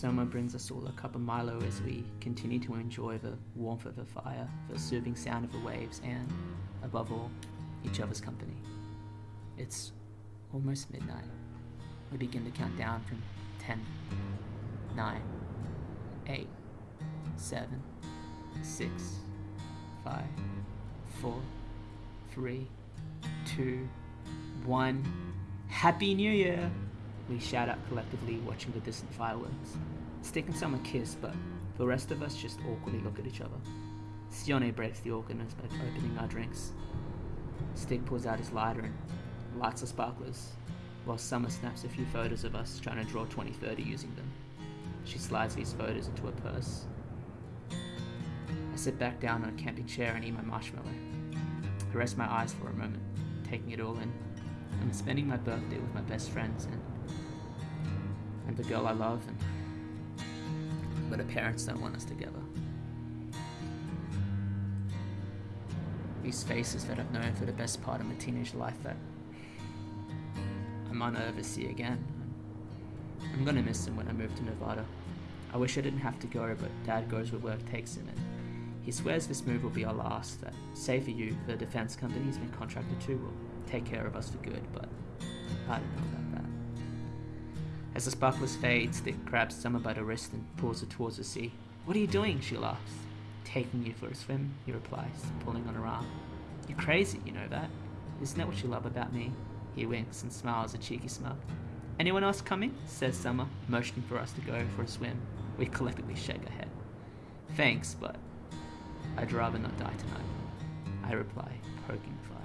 Summer brings us all a cup of Milo as we continue to enjoy the warmth of the fire, the soothing sound of the waves, and, above all, each other's company. It's almost midnight. We begin to count down from 10, 9, 8, 7, 6, 5, 4, 3, 2, 1. Happy New Year! We shout out collectively, watching the distant fireworks. Stick and Summer kiss, but the rest of us just awkwardly look at each other. Sione breaks the awkwardness by opening our drinks. Stig pulls out his lighter and lights the sparklers, while Summer snaps a few photos of us trying to draw 2030 using them. She slides these photos into her purse. I sit back down on a camping chair and eat my marshmallow. I rest my eyes for a moment, taking it all in. I'm spending my birthday with my best friends and and the girl I love and but her parents don't want us together. These faces that I've known for the best part of my teenage life that I might not ever see again. I'm gonna miss them when I move to Nevada. I wish I didn't have to go, but Dad goes where work takes him, and he swears this move will be our last. That, say for you, the defense company he's been contracted to will take care of us for good, but I don't know about that. As the sparklers fade, Stick grabs Summer by the wrist and pulls her towards the sea. What are you doing? She laughs. Taking you for a swim, he replies, pulling on her arm. You're crazy, you know that. Isn't that what you love about me? He winks and smiles a cheeky smile. Anyone else coming? says Summer, motioning for us to go for a swim. We collectively shake our head. Thanks, but I'd rather not die tonight. I reply, poking fun.